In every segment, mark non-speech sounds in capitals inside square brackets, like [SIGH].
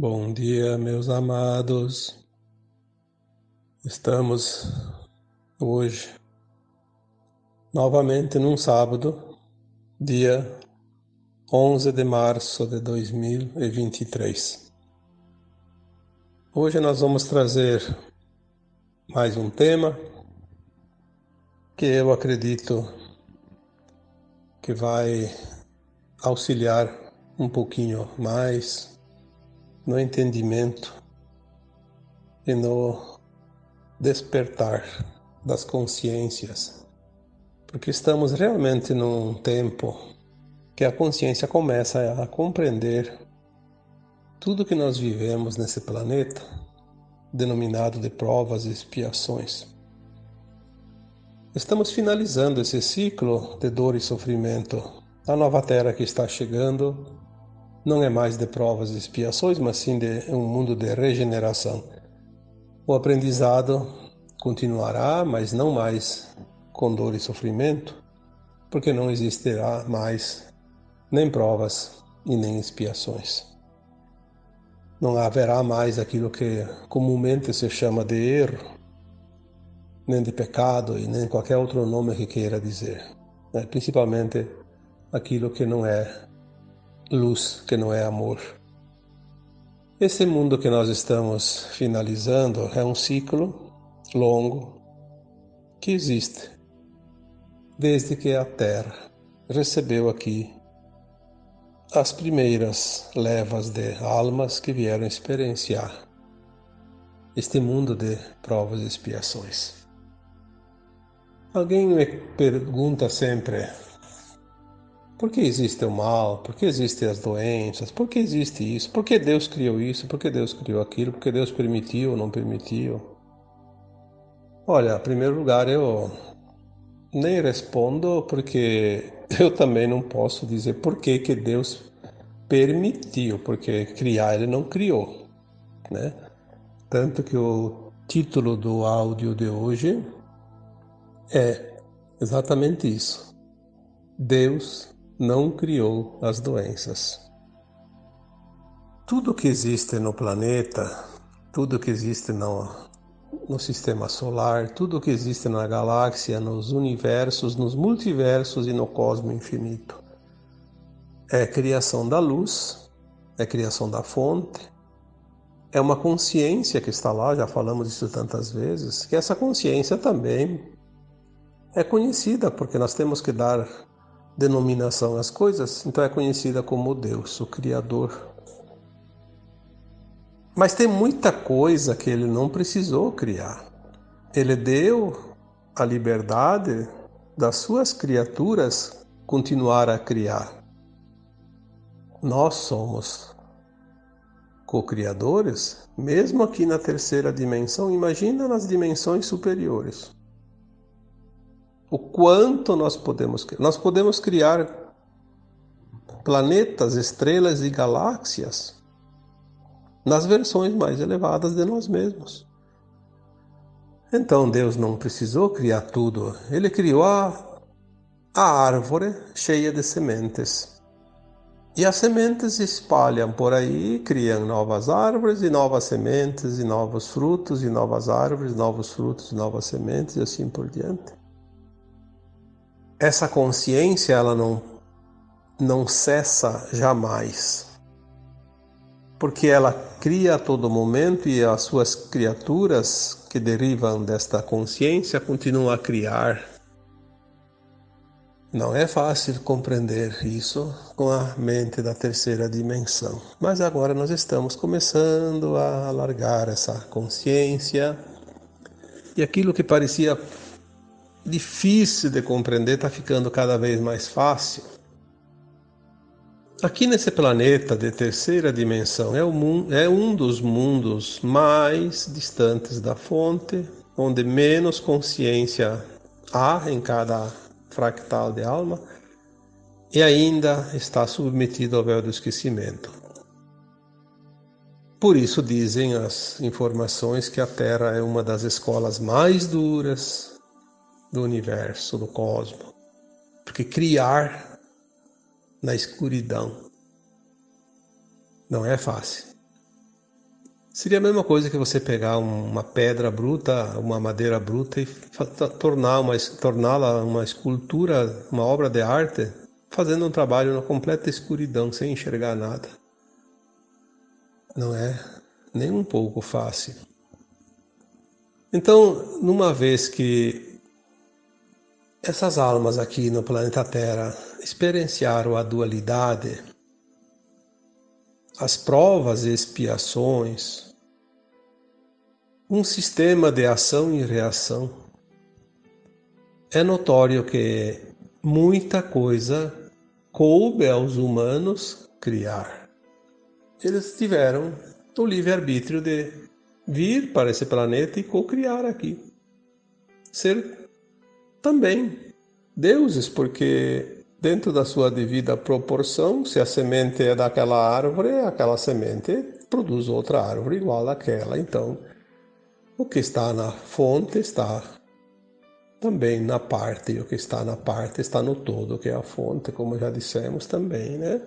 Bom dia, meus amados. Estamos hoje novamente num sábado, dia 11 de março de 2023. Hoje nós vamos trazer mais um tema que eu acredito que vai auxiliar um pouquinho mais no entendimento e no despertar das consciências, porque estamos realmente num tempo que a consciência começa a compreender tudo que nós vivemos nesse planeta, denominado de provas e expiações. Estamos finalizando esse ciclo de dor e sofrimento. A nova Terra que está chegando não é mais de provas e expiações, mas sim de um mundo de regeneração. O aprendizado continuará, mas não mais com dor e sofrimento, porque não existirá mais nem provas e nem expiações. Não haverá mais aquilo que comumente se chama de erro, nem de pecado e nem qualquer outro nome que queira dizer. Né? Principalmente aquilo que não é luz que não é amor. Esse mundo que nós estamos finalizando é um ciclo longo que existe desde que a Terra recebeu aqui as primeiras levas de almas que vieram experienciar este mundo de provas e expiações. Alguém me pergunta sempre por que existe o mal? Por que existem as doenças? Por que existe isso? Por que Deus criou isso? Por que Deus criou aquilo? Por que Deus permitiu ou não permitiu? Olha, em primeiro lugar, eu nem respondo porque [LAUGHS] eu também não posso dizer por que, que Deus permitiu, porque criar ele não criou, né? Tanto que o título do áudio de hoje é exatamente isso. Deus não criou as doenças. Tudo que existe no planeta, tudo que existe no, no sistema solar, tudo que existe na galáxia, nos universos, nos multiversos e no cosmo infinito, é criação da luz, é criação da fonte, é uma consciência que está lá, já falamos isso tantas vezes, que essa consciência também é conhecida, porque nós temos que dar denominação às coisas, então é conhecida como Deus, o Criador. Mas tem muita coisa que ele não precisou criar. Ele deu a liberdade das suas criaturas continuar a criar. Nós somos co-criadores, mesmo aqui na terceira dimensão, imagina nas dimensões superiores o quanto nós podemos criar. Nós podemos criar planetas, estrelas e galáxias nas versões mais elevadas de nós mesmos. Então Deus não precisou criar tudo, Ele criou a, a árvore cheia de sementes. E as sementes se espalham por aí, criam novas árvores e novas sementes, e novos frutos, e novas árvores, novos frutos, novas sementes, e assim por diante essa consciência ela não não cessa jamais. Porque ela cria a todo momento e as suas criaturas que derivam desta consciência continuam a criar. Não é fácil compreender isso com a mente da terceira dimensão, mas agora nós estamos começando a alargar essa consciência e aquilo que parecia difícil de compreender está ficando cada vez mais fácil. Aqui nesse planeta de terceira dimensão é, é um dos mundos mais distantes da fonte, onde menos consciência há em cada fractal de alma e ainda está submetido ao véu do esquecimento. Por isso dizem as informações que a Terra é uma das escolas mais duras, do universo, do cosmos. Porque criar na escuridão não é fácil. Seria a mesma coisa que você pegar uma pedra bruta, uma madeira bruta e tornar uma, torná-la uma escultura, uma obra de arte, fazendo um trabalho na completa escuridão, sem enxergar nada. Não é nem um pouco fácil. Então, numa vez que essas almas aqui no planeta Terra experienciaram a dualidade, as provas e expiações, um sistema de ação e reação, é notório que muita coisa coube aos humanos criar. Eles tiveram o livre-arbítrio de vir para esse planeta e co-criar aqui. Ser também deuses, porque dentro da sua devida proporção, se a semente é daquela árvore, aquela semente produz outra árvore igual àquela. Então, o que está na fonte está também na parte, e o que está na parte está no todo, que é a fonte, como já dissemos também, né?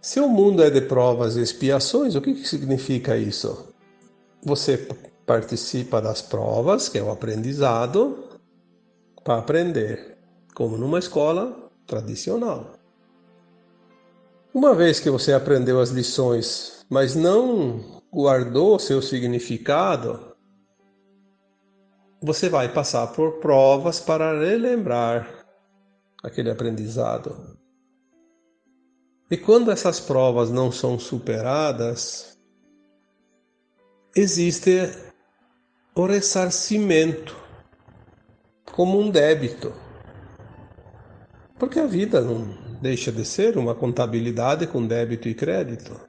Se o mundo é de provas e expiações, o que, que significa isso? Você participa das provas, que é o aprendizado, para aprender, como numa escola tradicional. Uma vez que você aprendeu as lições, mas não guardou seu significado, você vai passar por provas para relembrar aquele aprendizado. E quando essas provas não são superadas, existe o ressarcimento como um débito. Porque a vida não deixa de ser uma contabilidade com débito e crédito.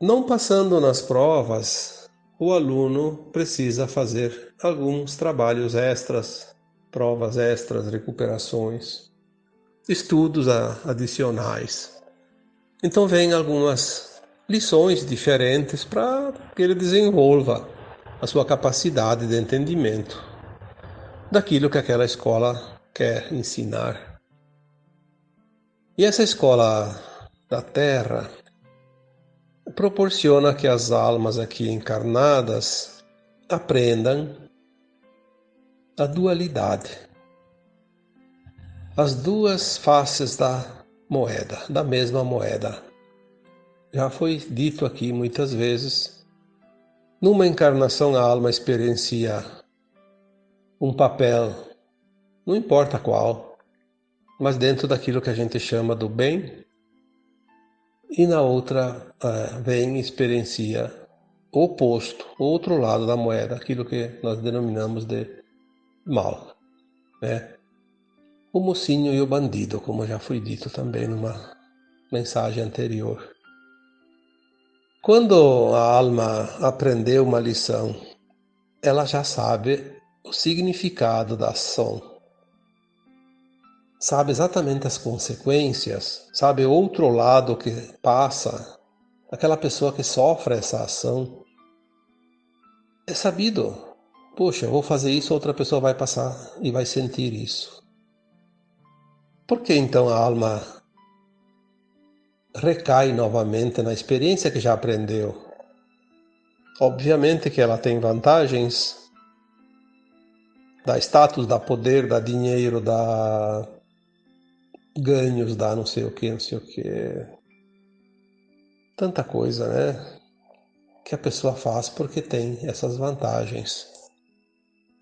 Não passando nas provas, o aluno precisa fazer alguns trabalhos extras, provas extras, recuperações estudos adicionais. Então, vem algumas lições diferentes para que ele desenvolva a sua capacidade de entendimento daquilo que aquela escola quer ensinar. E essa escola da Terra proporciona que as almas aqui encarnadas aprendam a dualidade as duas faces da moeda, da mesma moeda. Já foi dito aqui muitas vezes. Numa encarnação, a alma experiencia um papel, não importa qual, mas dentro daquilo que a gente chama do bem, e na outra uh, vem e experiencia o oposto, o outro lado da moeda, aquilo que nós denominamos de mal. Né? o mocinho e o bandido, como já foi dito também numa mensagem anterior. Quando a alma aprendeu uma lição, ela já sabe o significado da ação. Sabe exatamente as consequências, sabe outro lado que passa, aquela pessoa que sofre essa ação. É sabido, poxa, vou fazer isso, outra pessoa vai passar e vai sentir isso. Por que então a alma recai novamente na experiência que já aprendeu? Obviamente que ela tem vantagens, dá status, dá poder, dá dinheiro, dá ganhos, dá não sei o que, não sei o que. Tanta coisa, né? Que a pessoa faz porque tem essas vantagens.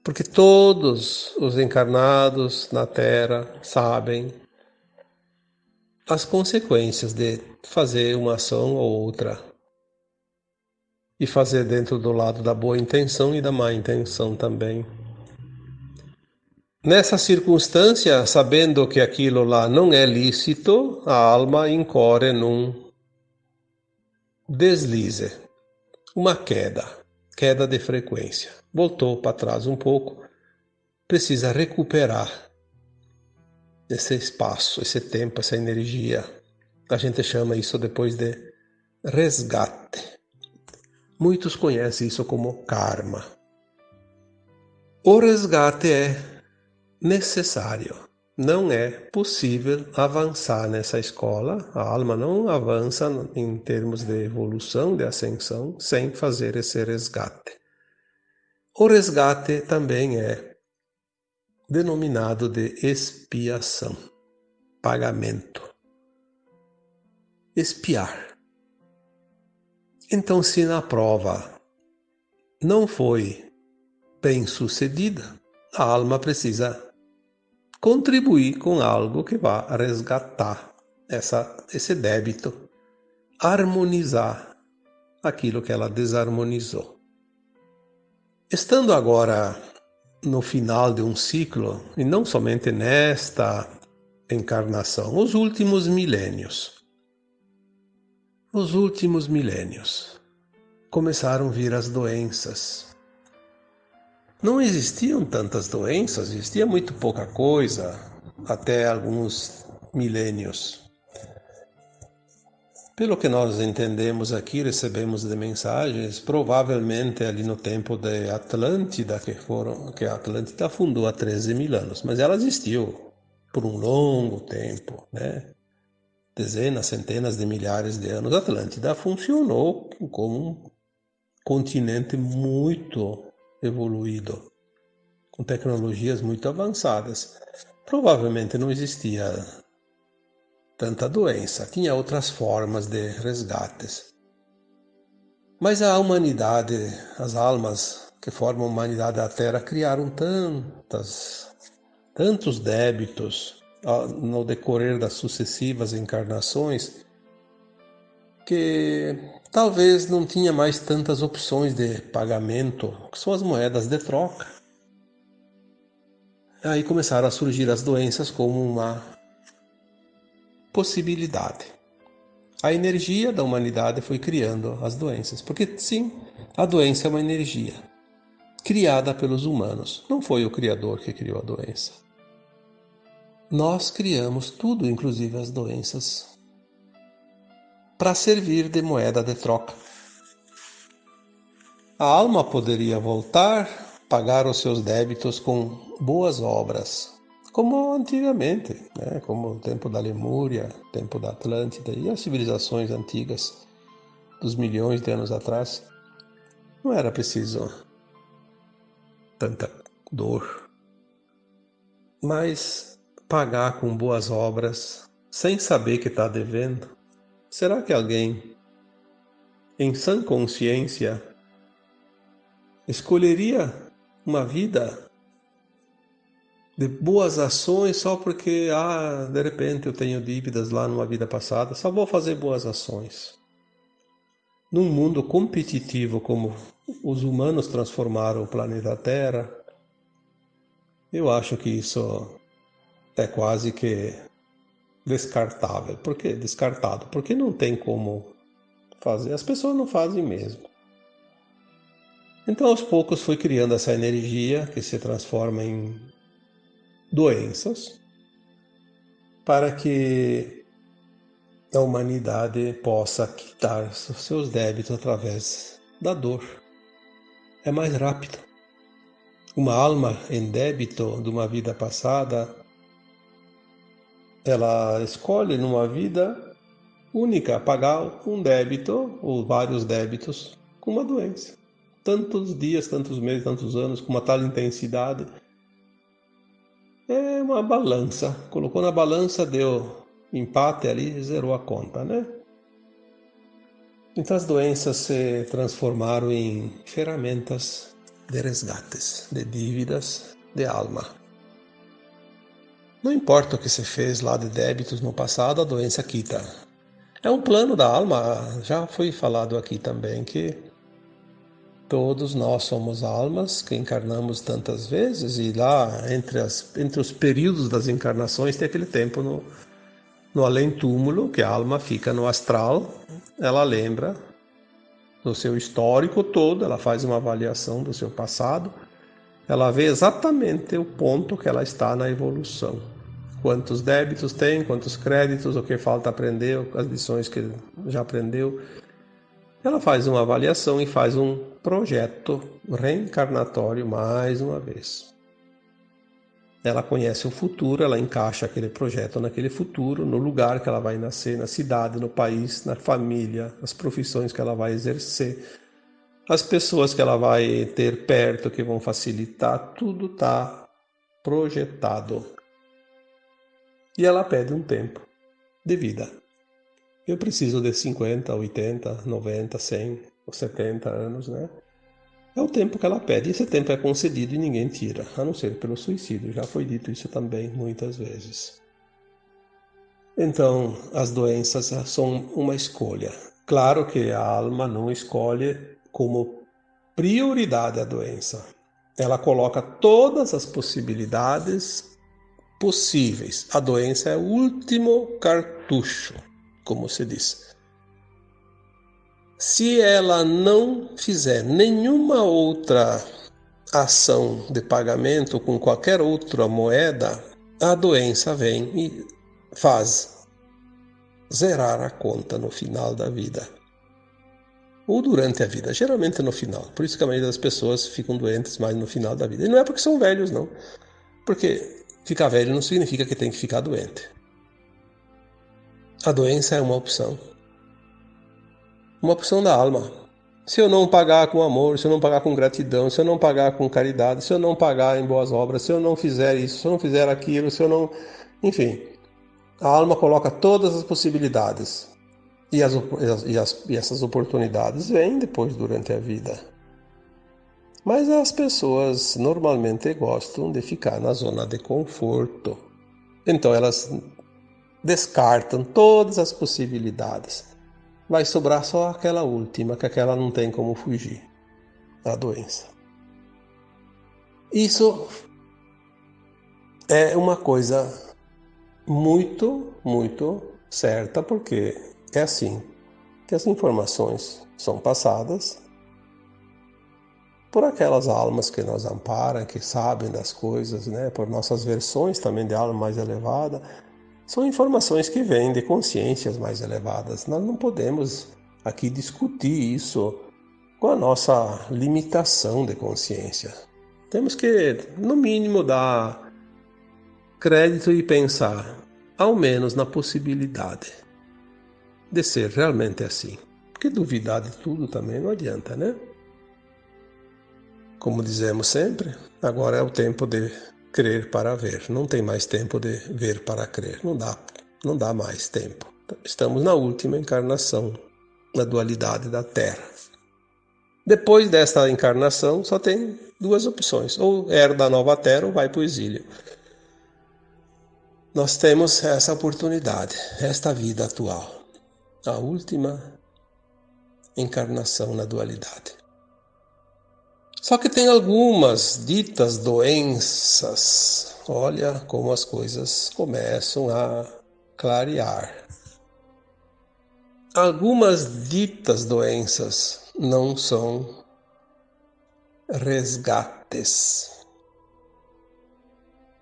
Porque todos os encarnados na Terra sabem as consequências de fazer uma ação ou outra. E fazer dentro do lado da boa intenção e da má intenção também. Nessa circunstância, sabendo que aquilo lá não é lícito, a alma incorre num deslize, uma queda, queda de frequência voltou para trás um pouco, precisa recuperar esse espaço, esse tempo, essa energia. A gente chama isso depois de resgate. Muitos conhecem isso como karma. O resgate é necessário, não é possível avançar nessa escola, a alma não avança em termos de evolução, de ascensão, sem fazer esse resgate. O resgate também é denominado de expiação, pagamento. Expiar. Então, se na prova não foi bem sucedida, a alma precisa contribuir com algo que vá resgatar essa, esse débito, harmonizar aquilo que ela desarmonizou. Estando agora no final de um ciclo, e não somente nesta encarnação, os últimos milênios. Os últimos milênios começaram a vir as doenças, não existiam tantas doenças, existia muito pouca coisa até alguns milênios. Pelo que nós entendemos aqui, recebemos de mensagens, provavelmente ali no tempo de Atlântida, que, foram, que a Atlântida fundou há 13 mil anos, mas ela existiu por um longo tempo, né? dezenas, centenas de milhares de anos. Atlântida funcionou como um continente muito evoluído, com tecnologias muito avançadas. Provavelmente não existia tanta doença, tinha outras formas de resgates. Mas a humanidade, as almas que formam a humanidade da Terra criaram tantas, tantos débitos no decorrer das sucessivas encarnações que talvez não tinha mais tantas opções de pagamento, que são as moedas de troca. Aí começaram a surgir as doenças como uma possibilidade. A energia da humanidade foi criando as doenças, porque sim, a doença é uma energia criada pelos humanos. Não foi o Criador que criou a doença. Nós criamos tudo, inclusive as doenças para servir de moeda de troca. A alma poderia voltar, pagar os seus débitos com boas obras, como antigamente, né? como o tempo da Lemúria, tempo da Atlântida e as civilizações antigas dos milhões de anos atrás. Não era preciso tanta dor, mas pagar com boas obras sem saber que está devendo Será que alguém, em sã consciência, escolheria uma vida de boas ações só porque, ah, de repente eu tenho dívidas lá numa vida passada, só vou fazer boas ações? Num mundo competitivo como os humanos transformaram o planeta Terra, eu acho que isso é quase que descartável. Por que descartado? Porque não tem como fazer. As pessoas não fazem mesmo. Então, aos poucos, foi criando essa energia que se transforma em doenças para que a humanidade possa quitar seus débitos através da dor. É mais rápido. Uma alma em débito de uma vida passada ela escolhe numa vida única pagar um débito ou vários débitos com uma doença. Tantos dias, tantos meses, tantos anos, com uma tal intensidade. É uma balança. Colocou na balança, deu empate ali, zerou a conta, né? Então as doenças se transformaram em ferramentas de resgates, de dívidas de alma. Não importa o que você fez lá de débitos no passado, a doença quita. É um plano da alma, já foi falado aqui também que todos nós somos almas que encarnamos tantas vezes e lá entre, as, entre os períodos das encarnações tem aquele tempo no, no além-túmulo, que a alma fica no astral, ela lembra do seu histórico todo, ela faz uma avaliação do seu passado, ela vê exatamente o ponto que ela está na evolução quantos débitos tem, quantos créditos, o que falta aprender, as lições que já aprendeu. Ela faz uma avaliação e faz um projeto reencarnatório mais uma vez. ela conhece o futuro, ela encaixa aquele projeto naquele futuro, no lugar que ela vai nascer, na cidade, no país, na família, as profissões que ela vai exercer, as pessoas que ela vai ter perto que vão facilitar, tudo está projetado. E ela pede um tempo de vida. Eu preciso de 50, 80, 90, 100 ou 70 anos, né? É o tempo que ela pede. Esse tempo é concedido e ninguém tira, a não ser pelo suicídio. Já foi dito isso também muitas vezes. Então, as doenças são uma escolha. Claro que a alma não escolhe como prioridade a doença. Ela coloca todas as possibilidades possíveis. A doença é o último cartucho, como se diz. Se ela não fizer nenhuma outra ação de pagamento com qualquer outra moeda, a doença vem e faz zerar a conta no final da vida. Ou durante a vida, geralmente no final. Por isso que a maioria das pessoas ficam doentes mais no final da vida. E não é porque são velhos, não. Porque ficar velho não significa que tem que ficar doente. A doença é uma opção uma opção da alma. Se eu não pagar com amor, se eu não pagar com gratidão, se eu não pagar com caridade, se eu não pagar em boas obras, se eu não fizer isso, se eu não fizer aquilo, se eu não. Enfim, a alma coloca todas as possibilidades. E, as, e, as, e essas oportunidades vêm depois durante a vida. Mas as pessoas normalmente gostam de ficar na zona de conforto. Então elas descartam todas as possibilidades vai sobrar só aquela última, que aquela não tem como fugir a doença. Isso é uma coisa muito, muito certa, porque é assim que as informações são passadas por aquelas almas que nos amparam, que sabem das coisas, né? por nossas versões também de alma mais elevada, são informações que vêm de consciências mais elevadas. Nós não podemos aqui discutir isso com a nossa limitação de consciência. Temos que, no mínimo, dar crédito e pensar, ao menos, na possibilidade de ser realmente assim. Porque duvidar de tudo também não adianta, né? Como dizemos sempre, agora é o tempo de crer para ver. Não tem mais tempo de ver para crer. Não dá, não dá mais tempo. Estamos na última encarnação, na dualidade da Terra. Depois desta encarnação, só tem duas opções: ou herda a nova Terra ou vai para o exílio. Nós temos essa oportunidade, esta vida atual, a última encarnação na dualidade. Só que tem algumas ditas doenças. Olha como as coisas começam a clarear. Algumas ditas doenças não são resgates.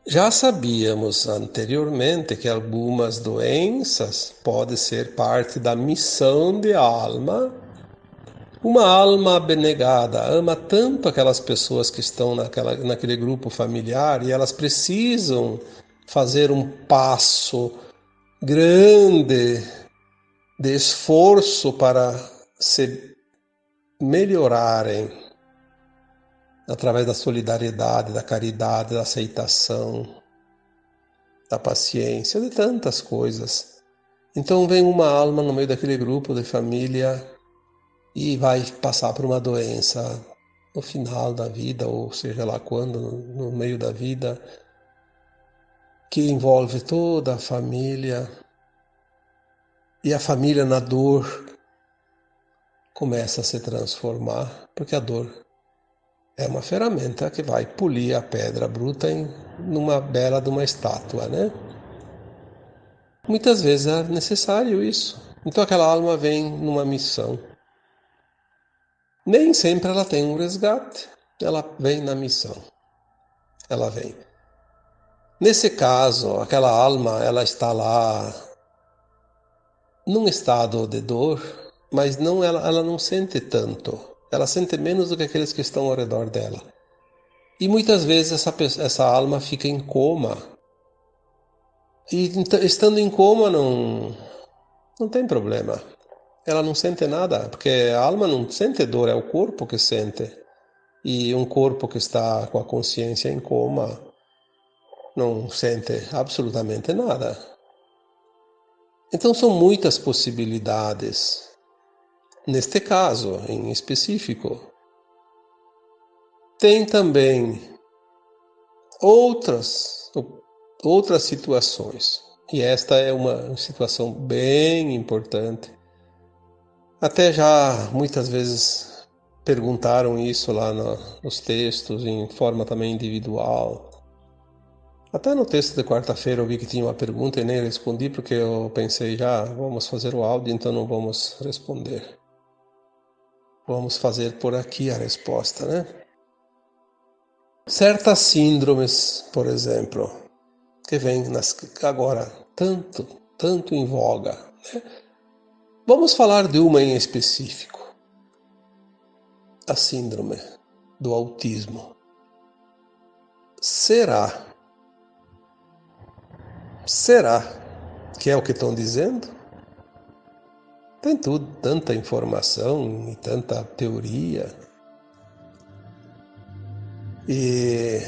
Já sabíamos anteriormente que algumas doenças podem ser parte da missão de alma uma alma abnegada ama tanto aquelas pessoas que estão naquela, naquele grupo familiar e elas precisam fazer um passo grande de esforço para se melhorarem através da solidariedade, da caridade, da aceitação, da paciência, de tantas coisas. Então vem uma alma no meio daquele grupo de família e vai passar por uma doença no final da vida, ou seja lá quando, no meio da vida, que envolve toda a família. E a família na dor começa a se transformar, porque a dor é uma ferramenta que vai polir a pedra bruta em numa bela de uma estátua, né? Muitas vezes é necessário isso. Então aquela alma vem numa missão nem sempre ela tem um resgate, ela vem na missão. Ela vem. Nesse caso, aquela alma, ela está lá num estado de dor, mas não ela, ela não sente tanto. Ela sente menos do que aqueles que estão ao redor dela. E muitas vezes essa, essa alma fica em coma. E estando em coma não, não tem problema. Ela não sente nada, porque a alma não sente dor, é o corpo que sente. E um corpo que está com a consciência em coma não sente absolutamente nada. Então são muitas possibilidades. Neste caso, em específico, tem também outras outras situações. E esta é uma situação bem importante. Até já muitas vezes perguntaram isso lá no, nos textos, em forma também individual. Até no texto de quarta-feira eu vi que tinha uma pergunta e nem respondi porque eu pensei já, vamos fazer o áudio, então não vamos responder. Vamos fazer por aqui a resposta, né? Certas síndromes, por exemplo, que vêm nas, agora tanto, tanto em voga. Né? Vamos falar de uma em específico: a síndrome do autismo. Será? Será que é o que estão dizendo? Tem tudo, tanta informação e tanta teoria. E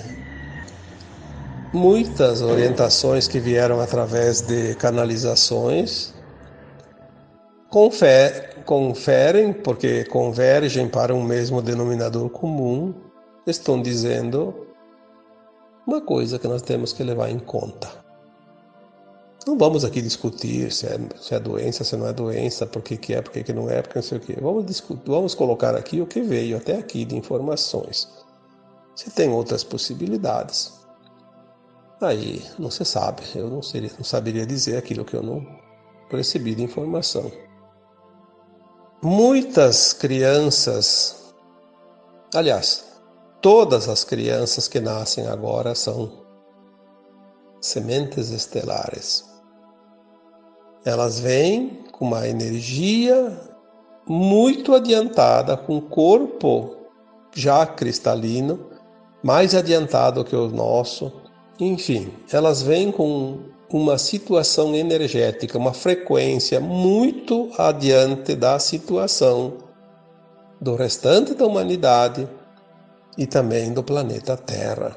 muitas orientações que vieram através de canalizações conferem, porque convergem para um mesmo denominador comum, estão dizendo uma coisa que nós temos que levar em conta. Não vamos aqui discutir se é, se é doença, se não é doença, por que, que é, por que, que não é, porque não sei o quê. Vamos, discutir, vamos colocar aqui o que veio até aqui de informações. Se tem outras possibilidades, aí não se sabe. Eu não, seria, não saberia dizer aquilo que eu não recebi de informação. Muitas crianças, aliás, todas as crianças que nascem agora são sementes estelares. Elas vêm com uma energia muito adiantada, com o corpo já cristalino, mais adiantado que o nosso. Enfim, elas vêm com uma situação energética, uma frequência muito adiante da situação do restante da humanidade e também do planeta Terra.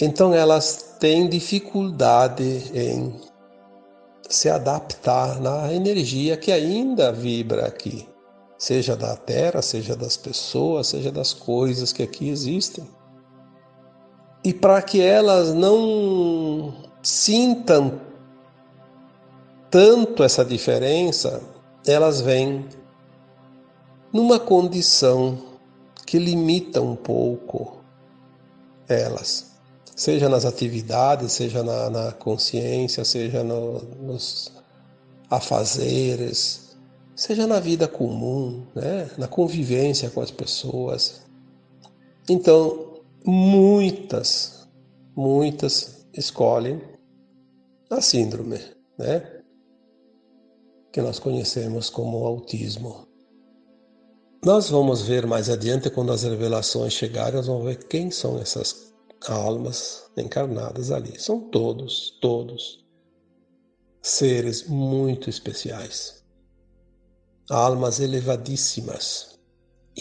Então elas têm dificuldade em se adaptar na energia que ainda vibra aqui, seja da terra, seja das pessoas, seja das coisas que aqui existem. E para que elas não sintam tanto essa diferença, elas vêm numa condição que limita um pouco elas seja nas atividades, seja na, na consciência, seja no, nos afazeres, seja na vida comum, né? na convivência com as pessoas. Então, muitas, muitas escolhem a síndrome, né? que nós conhecemos como autismo. Nós vamos ver mais adiante, quando as revelações chegarem, nós vamos ver quem são essas almas encarnadas ali. São todos, todos seres muito especiais, almas elevadíssimas.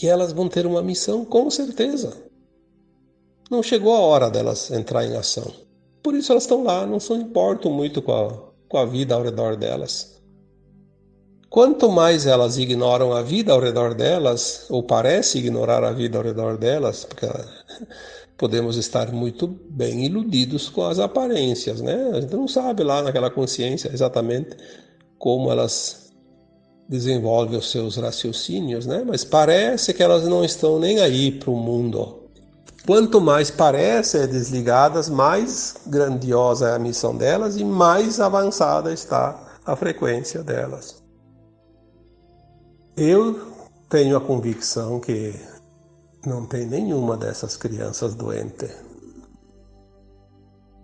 E elas vão ter uma missão, com certeza. Não chegou a hora delas entrar em ação. Por isso elas estão lá, não se importam muito com a, com a vida ao redor delas. Quanto mais elas ignoram a vida ao redor delas, ou parece ignorar a vida ao redor delas, porque [LAUGHS] podemos estar muito bem iludidos com as aparências, né? A gente não sabe lá naquela consciência exatamente como elas desenvolvem os seus raciocínios, né? Mas parece que elas não estão nem aí para o mundo. Quanto mais parecem desligadas, mais grandiosa é a missão delas e mais avançada está a frequência delas. Eu tenho a convicção que não tem nenhuma dessas crianças doente.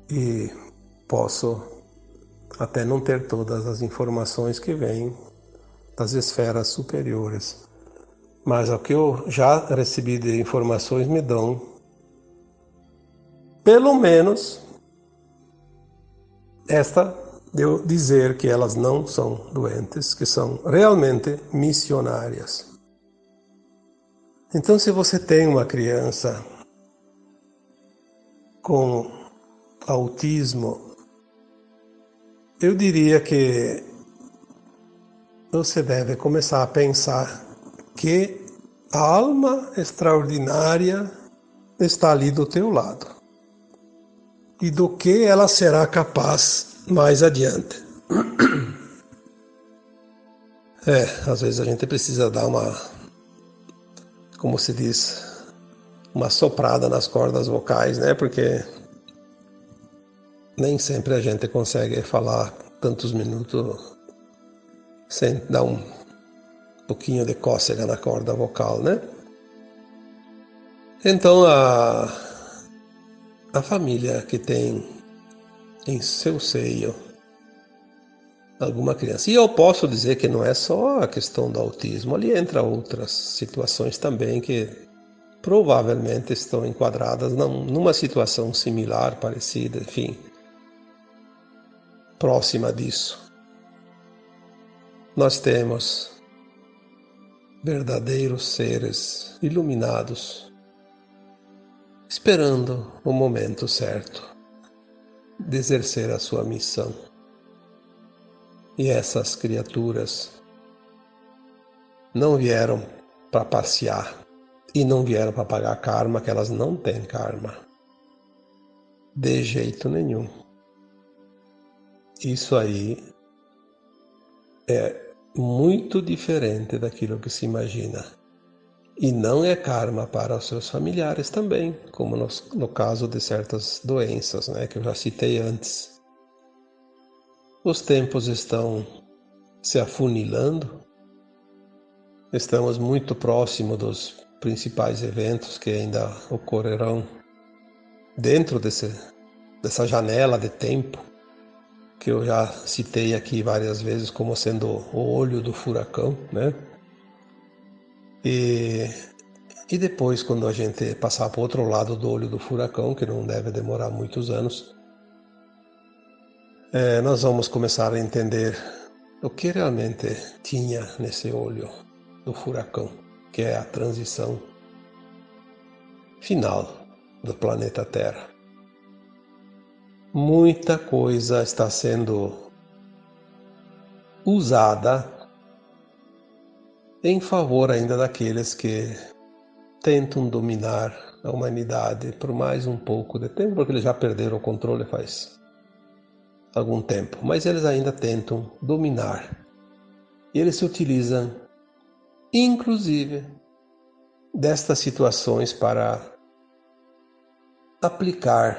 E posso até não ter todas as informações que vêm das esferas superiores. Mas o que eu já recebi de informações me dão pelo menos esta deu dizer que elas não são doentes, que são realmente missionárias. Então, se você tem uma criança com autismo, eu diria que você deve começar a pensar que a alma extraordinária está ali do teu lado e do que ela será capaz mais adiante. [CLEARS THROAT] É, às vezes a gente precisa dar uma, como se diz, uma soprada nas cordas vocais, né? Porque nem sempre a gente consegue falar tantos minutos sem dar um pouquinho de cócega na corda vocal, né? Então a, a família que tem em seu seio alguma criança. E eu posso dizer que não é só a questão do autismo, ali entra outras situações também que provavelmente estão enquadradas numa situação similar, parecida, enfim, próxima disso. Nós temos verdadeiros seres iluminados, esperando o momento certo de exercer a sua missão. E essas criaturas não vieram para passear e não vieram para pagar karma, que elas não têm karma. De jeito nenhum. Isso aí é muito diferente daquilo que se imagina. E não é karma para os seus familiares também, como no, no caso de certas doenças, né, que eu já citei antes. Os tempos estão se afunilando, estamos muito próximo dos principais eventos que ainda ocorrerão dentro desse, dessa janela de tempo que eu já citei aqui várias vezes como sendo o olho do furacão, né? E, e depois, quando a gente passar para o outro lado do olho do furacão, que não deve demorar muitos anos, é, nós vamos começar a entender o que realmente tinha nesse olho do furacão, que é a transição final do planeta Terra. Muita coisa está sendo usada em favor ainda daqueles que tentam dominar a humanidade por mais um pouco de tempo, porque eles já perderam o controle faz algum tempo, mas eles ainda tentam dominar. E eles se utilizam, inclusive, destas situações para aplicar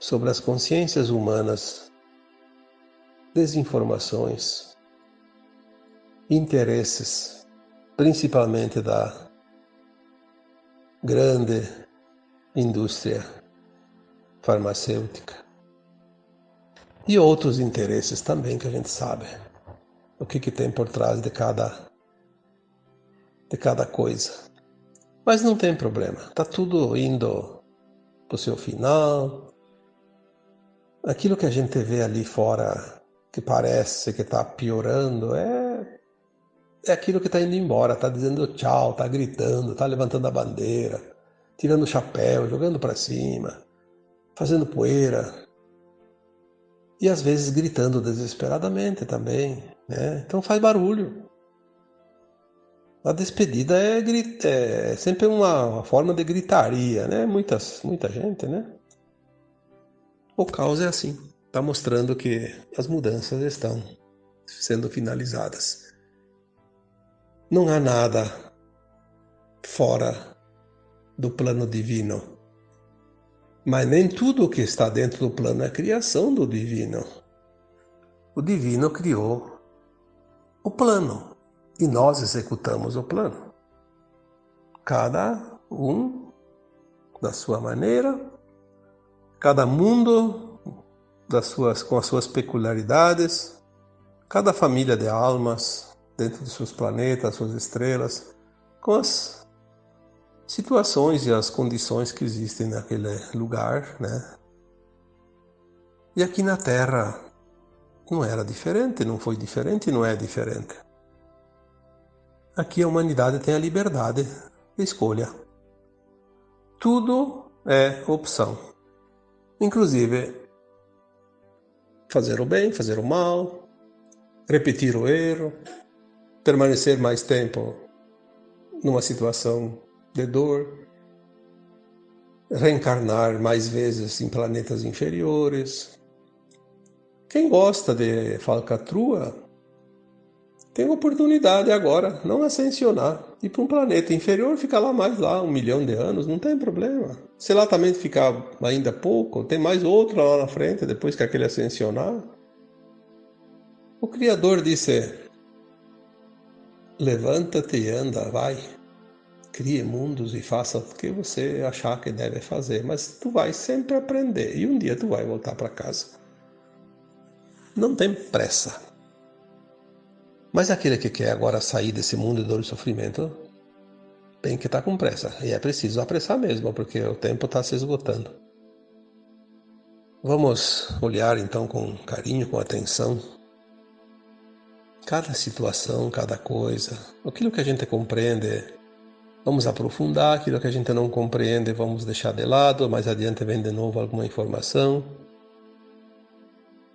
sobre as consciências humanas desinformações, interesses, principalmente da grande indústria farmacêutica e outros interesses também que a gente sabe o que, que tem por trás de cada de cada coisa. Mas não tem problema, tá tudo indo para o seu final. Aquilo que a gente vê ali fora que parece que está piorando é é aquilo que está indo embora, está dizendo tchau, está gritando, está levantando a bandeira, tirando o chapéu, jogando para cima, fazendo poeira. E às vezes gritando desesperadamente também. Né? Então faz barulho. A despedida é, é sempre uma, uma, forma de gritaria, né? Muitas, muita gente, né? O caos é assim. Está mostrando que as mudanças estão sendo finalizadas. Não há nada fora do plano divino. Mas nem tudo o que está dentro do plano é criação do divino. O divino criou o plano e nós executamos o plano. Cada um da sua maneira, cada mundo das suas, com as suas peculiaridades, cada família de almas dentro dos seus planetas, suas estrelas, com as situações e as condições que existem naquele lugar, né? E aqui na Terra não era diferente, não foi diferente não é diferente. Aqui a humanidade tem a liberdade de escolha. Tudo é opção. Inclusive, fazer o bem, fazer o mal, repetir o erro, permanecer mais tempo numa situação de dor, reencarnar mais vezes em planetas inferiores. Quem gosta de falcatrua tem oportunidade agora, não ascensionar, ir para um planeta inferior, ficar lá mais lá, um milhão de anos, não tem problema. Se lá também ficar ainda pouco, tem mais outro lá na frente, depois que aquele ascensionar. O Criador disse, levanta-te e anda, vai. Crie mundos e faça o que você achar que deve fazer, mas tu vai sempre aprender e um dia tu vai voltar para casa. Não tem pressa. Mas aquele que quer agora sair desse mundo de dor e sofrimento tem que estar tá com pressa. E é preciso apressar mesmo, porque o tempo está se esgotando. Vamos olhar então com carinho, com atenção, cada situação, cada coisa, aquilo que a gente compreende, vamos aprofundar, aquilo que a gente não compreende, vamos deixar de lado, mais adiante vem de novo alguma informação.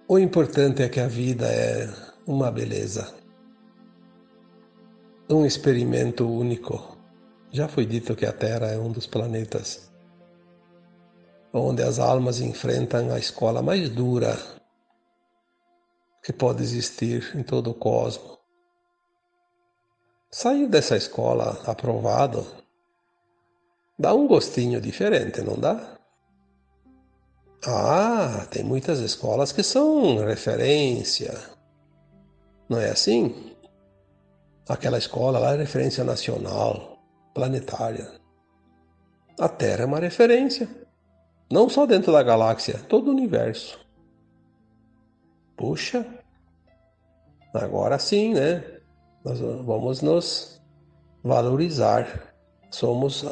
O importante é que a vida é uma beleza um experimento único. Já foi dito que a Terra é um dos planetas onde as almas enfrentam a escola mais dura que pode existir em todo o cosmos. Sair dessa escola aprovado dá um gostinho diferente, não dá? Ah, tem muitas escolas que são referência. Não é assim? Aquela escola lá é referência nacional, planetária. A Terra é uma referência, não só dentro da galáxia, todo o universo. Puxa, agora sim, né? Nós vamos nos valorizar. Somos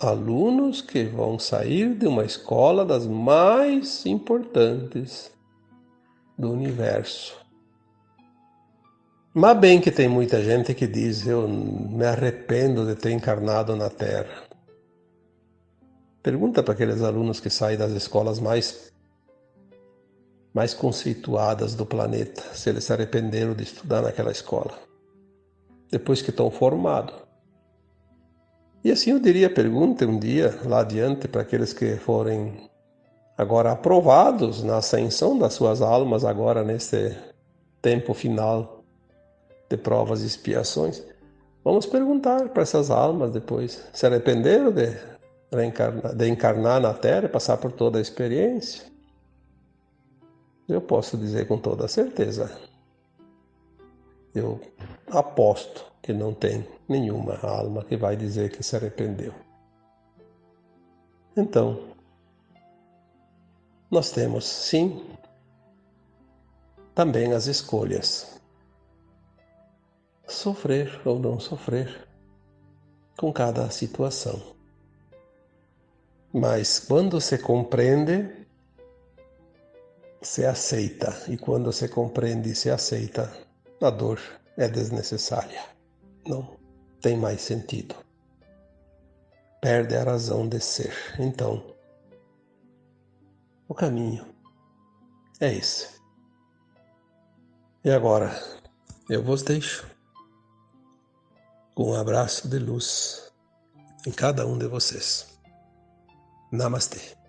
alunos que vão sair de uma escola das mais importantes do universo. Mas bem que tem muita gente que diz: Eu me arrependo de ter encarnado na Terra. Pergunta para aqueles alunos que saem das escolas mais, mais conceituadas do planeta se eles se arrependeram de estudar naquela escola, depois que estão formados. E assim eu diria: pergunte um dia lá adiante para aqueles que forem agora aprovados na ascensão das suas almas, agora nesse tempo final de provas e expiações, vamos perguntar para essas almas depois: se arrependeram de, de encarnar na Terra e passar por toda a experiência? Eu posso dizer com toda certeza. Eu aposto que não tem nenhuma alma que vai dizer que se arrependeu. Então, nós temos sim também as escolhas sofrer ou não sofrer com cada situação. Mas quando se compreende, se aceita, e quando se compreende e se aceita, a dor é desnecessária. Não tem mais sentido. Perde a razão de ser. Então, o caminho é esse. E agora, eu vos deixo com um abraço de luz em cada um de vocês. Namastê.